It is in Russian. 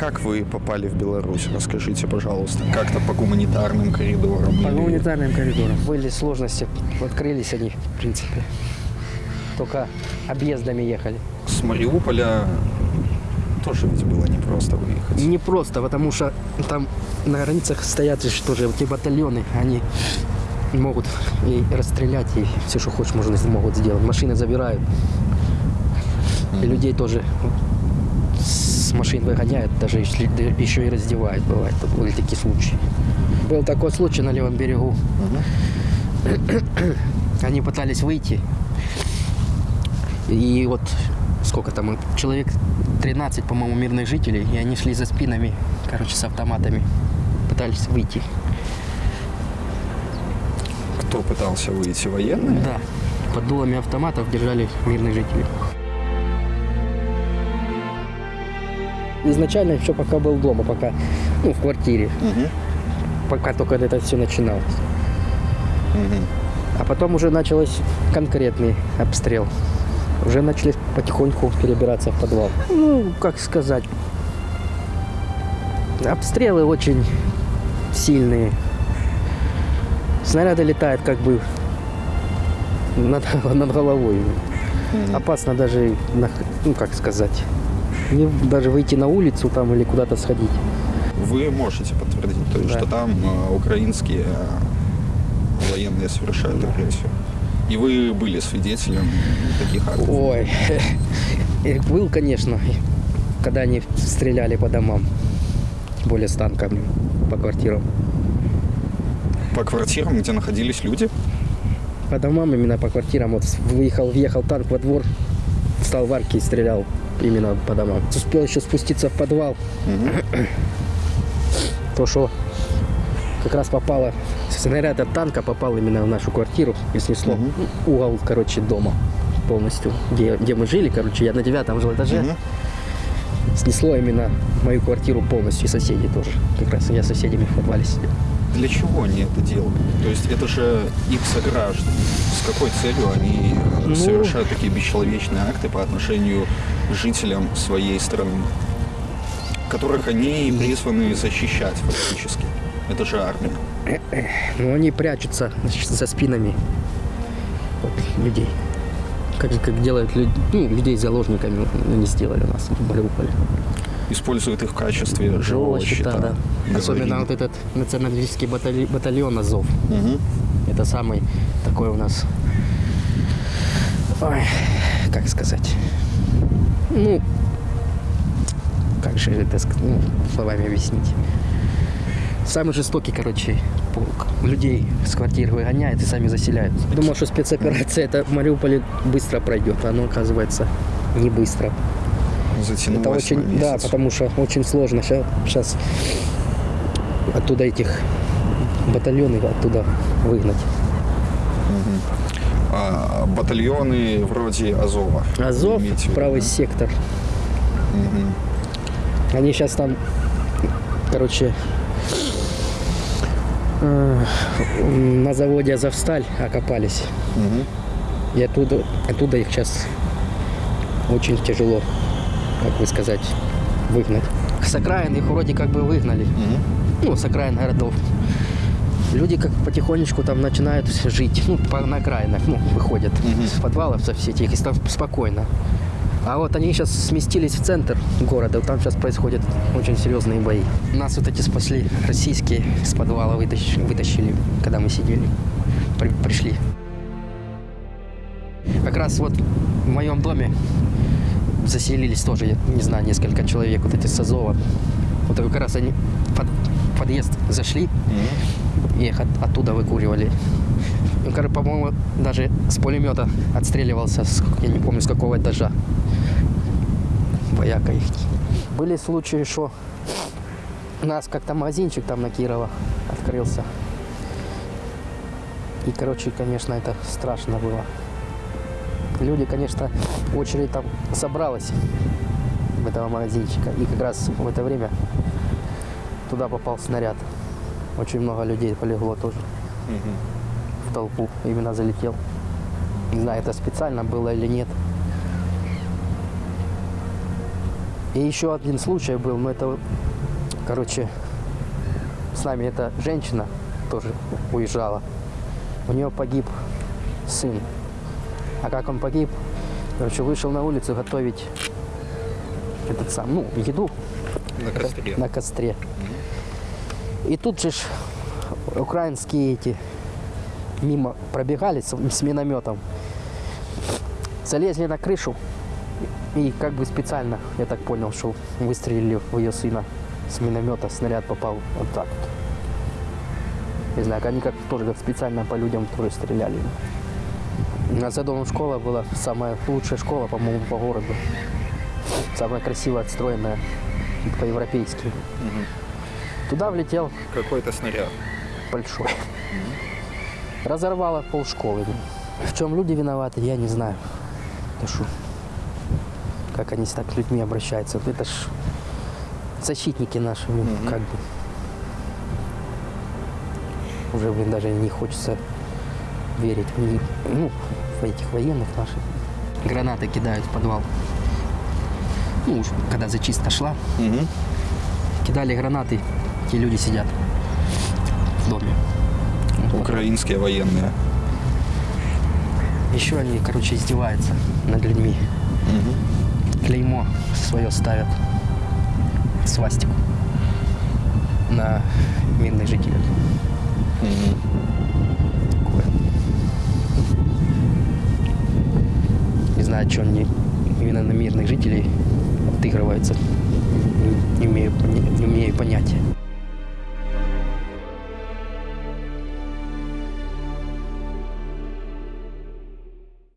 Как вы попали в Беларусь? Расскажите, пожалуйста. Как-то по гуманитарным коридорам? По или- гуманитарным коридорам. Были сложности, открылись они, в принципе. Только объездами ехали. С Мариуполя тоже ведь было непросто выехать. Не просто, потому что там на границах стоят же тоже эти батальоны, они могут и расстрелять, и все, что хочешь, можно, могут сделать. Машины забирают. И людей тоже с машин выгоняют, даже если- еще и раздевают, бывает. Были такие случаи. Был такой случай на левом берегу. Они пытались выйти. И вот сколько там, человек 13, по-моему, мирных жителей, и они шли за спинами, короче, с автоматами, пытались выйти. Кто пытался выйти? Военные? Да, под дулами автоматов держали мирных жителей. Изначально еще пока был дома, пока, ну, в квартире, Мгм. пока только это все начиналось. Мгм. А потом уже началось конкретный обстрел. Уже начали потихоньку перебираться в подвал. Ну, как сказать, обстрелы очень сильные. Снаряды летают как бы над, над головой. Опасно даже, ну как сказать, не, даже выйти на улицу там или куда-то сходить. Вы можете подтвердить, то есть, Да. что там э, украинские э, военные совершают агрессию. И вы были свидетелем таких актов. Ой, был, конечно, когда они стреляли по домам, тем более с танками по квартирам. По квартирам, где находились люди? По домам именно по квартирам. Вот выехал, въехал танк во двор, встал в арке и стрелял именно по домам. Успел еще спуститься в подвал, Мгм. то что как раз попало, снаряд от танка попал именно в нашу квартиру и снесло Мгм. угол, короче, дома полностью, где, где мы жили, короче, я на девятом жил этаже. Мгм. снесло именно мою квартиру полностью, и соседи тоже. Как раз я с соседями в подвале сидел. Для чего они это делают? То есть это же их сограждане. С какой целью они э, Ну- совершают такие бесчеловечные акты по отношению к жителям своей страны, которых они призваны защищать фактически? Это же армия. Но они прячутся за спинами вот, людей. Как, как делают люд- ну, людей заложниками они сделали у нас в Мариуполе. Используют их в качестве живого щита. да. Особенно вот этот националистический батали- батальон Азов. Мгм. Это самый такой у нас, ой, как сказать, ну, как же это ну, словами объяснить. Самый жестокий, короче, полк. Людей с квартир выгоняет и сами заселяют. Думал, что спецоперация это в Мариуполе быстро пройдет, а оно оказывается не быстро. Затянулось Это очень, на да, месяц. потому что очень сложно сейчас оттуда этих батальоны оттуда выгнать. А, батальоны вроде Азова. Азов, виду, правый да? сектор. Мгм. Они сейчас там, короче, э, на заводе Азовсталь окопались. Мгм. И оттуда, оттуда их сейчас очень тяжело, как бы сказать, выгнать. С окраин их вроде как бы выгнали. Мгм. Ну, с окраин городов. Люди как потихонечку там начинают жить, ну, по, на окраинах, ну, выходят Мгм. с подвалов со всех этих, и там спокойно. А вот они сейчас сместились в центр города, там сейчас происходят очень серьезные бои. Нас вот эти спасли российские с подвала вытащ- вытащили, когда мы сидели, при- пришли. Как раз вот в моем доме заселились тоже, я не знаю, несколько человек, вот эти с Азова. Вот как раз они под подъезд зашли, Мгм. и их от- оттуда выкуривали. Ну, короче, по-моему, даже с пулемета отстреливался, с- я не помню, с какого этажа. Вояка их. Были случаи, что у нас как-то магазинчик там на Кирова открылся. И, короче, конечно, это страшно было. Люди, конечно, очередь там собралась в этого магазинчика. И как раз в это время туда попал снаряд. Очень много людей полегло тоже Мгм. в толпу. Именно залетел. Не знаю, это специально было или нет. И еще один случай был, но это, короче, с нами эта женщина тоже уезжала. У нее погиб сын. А как он погиб? Короче, вышел на улицу готовить этот сам, ну, еду На костре. на костре. И тут же ж украинские эти мимо пробегали с, с минометом, залезли на крышу и как бы специально, я так понял, что выстрелили в ее сына с миномета, снаряд попал вот так вот. Не знаю, они как тоже как специально по людям тоже стреляли. За домом школа была самая лучшая школа, по-моему, по городу. Самая красиво отстроенная, по-европейски. Туда влетел Какой-то снаряд. большой. Разорвало полшколы. В чем люди виноваты, я не знаю. Шо? Как они с так с людьми обращаются. Вот Это ж защитники наши, ну, как бы. Уже, блин, даже не хочется верить в них, ну, в этих военных наших. Гранаты кидают в подвал. Ну, уж когда зачистка шла, Мгм. кидали гранаты, те люди сидят в доме. Украинские военные. Еще они, короче, издеваются над людьми. Клеймо свое ставят. Свастику. На мирных жителей. Такое. Знаю, что они именно на мирных жителей отыгрываются. Не, не умею, поня- не умею понятия.